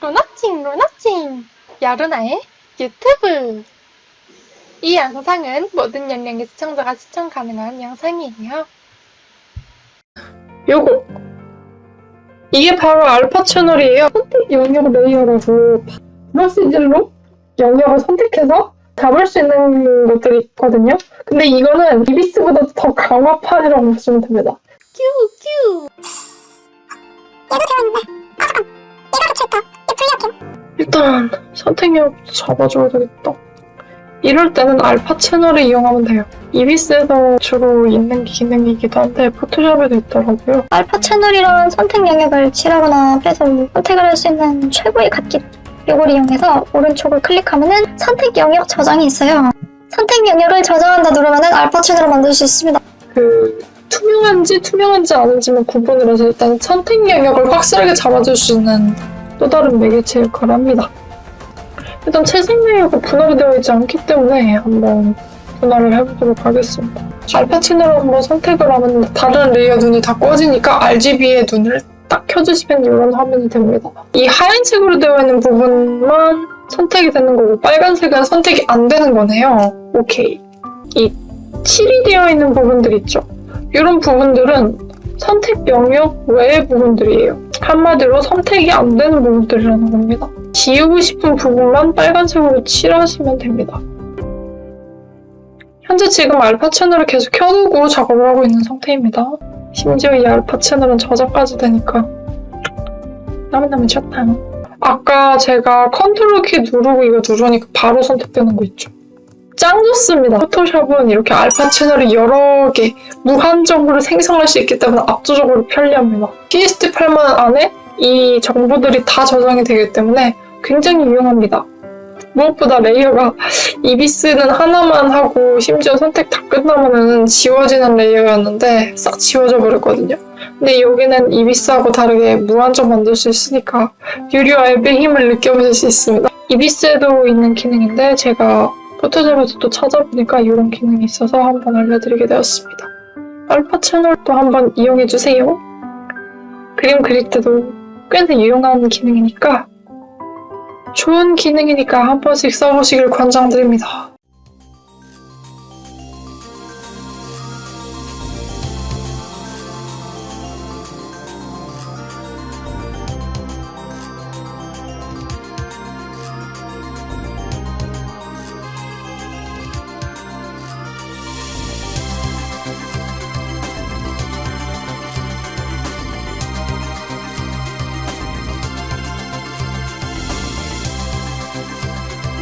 루나칭 루나칭 여루나의 유튜브 이 영상은 모든 연령의 시청자가 시청 가능한 영상이에요. 요거 이게 바로 알파 채널이에요. 선택 영역 레이어라고 브러시질로 영역을 선택해서 잡을 수 있는 것들이 있거든요. 근데 이거는 이비스보다 더 강화판이라고 보시면 됩니다. 큐큐 일단 선택력 잡아줘야 되겠다. 이럴 때는 알파 채널을 이용하면 돼요. 이비스에서 주로 있는 기능이기도 한데 포토샵에도 있더라고요. 알파 채널이란 선택 영역을 칠하거나 빼서 선택을 할 수 있는 최고의 갓길 이걸 이용해서 오른쪽을 클릭하면 은 선택 영역 저장이 있어요. 선택 영역을 저장한다 누르면 은 알파 채널을 만들 수 있습니다. 그 투명한지 투명한지 아닌지만 구분을 해서 일단 선택 영역을 확실하게 잡아줄 수 있는 또 다른 매개체 역할을 합니다. 일단 채색 layer가 분할이 되어 있지 않기 때문에 한번 분할을 해보도록 하겠습니다. 알파 채널을 한번 선택을 하면 다른 layer 눈이 다 꺼지니까 RGB의 눈을 딱 켜주시면 이런 화면이 됩니다. 이 하얀색으로 되어 있는 부분만 선택이 되는 거고 빨간색은 선택이 안 되는 거네요. 오케이. 이 칠이 되어 있는 부분들 있죠. 이런 부분들은 선택 영역 외의 부분들이에요. 한마디로 선택이 안 되는 부분들이라는 겁니다. 지우고 싶은 부분만 빨간색으로 칠하시면 됩니다. 현재 지금 알파 채널을 계속 켜두고 작업을 하고 있는 상태입니다. 심지어 이 알파 채널은 저작까지 되니까 나면 좋다. 아까 제가 컨트롤 키 누르고 이거 누르니까 바로 선택되는 거 있죠. 짱 좋습니다. 포토샵은 이렇게 알파 채널이 여러 개 무한정으로 생성할 수 있기 때문에 압도적으로 편리합니다. PSD 파일 안에 이 정보들이 다 저장이 되기 때문에 굉장히 유용합니다. 무엇보다 layer가 이비스는 하나만 하고 심지어 선택 다 끝나면은 지워지는 layer였는데 싹 지워져 버렸거든요. 근데 여기는 이비스하고 다르게 무한정 만들 수 있으니까 유료 앱의 힘을 느껴보실 수 있습니다. 이비스에도 있는 기능인데 제가 포토샵에서 또 찾아보니까 이런 기능이 있어서 한번 알려드리게 되었습니다. 알파 채널도 한번 이용해주세요. 그림 그릴 때도 꽤나 유용한 기능이니까 좋은 기능이니까 한 번씩 써보시길 권장드립니다.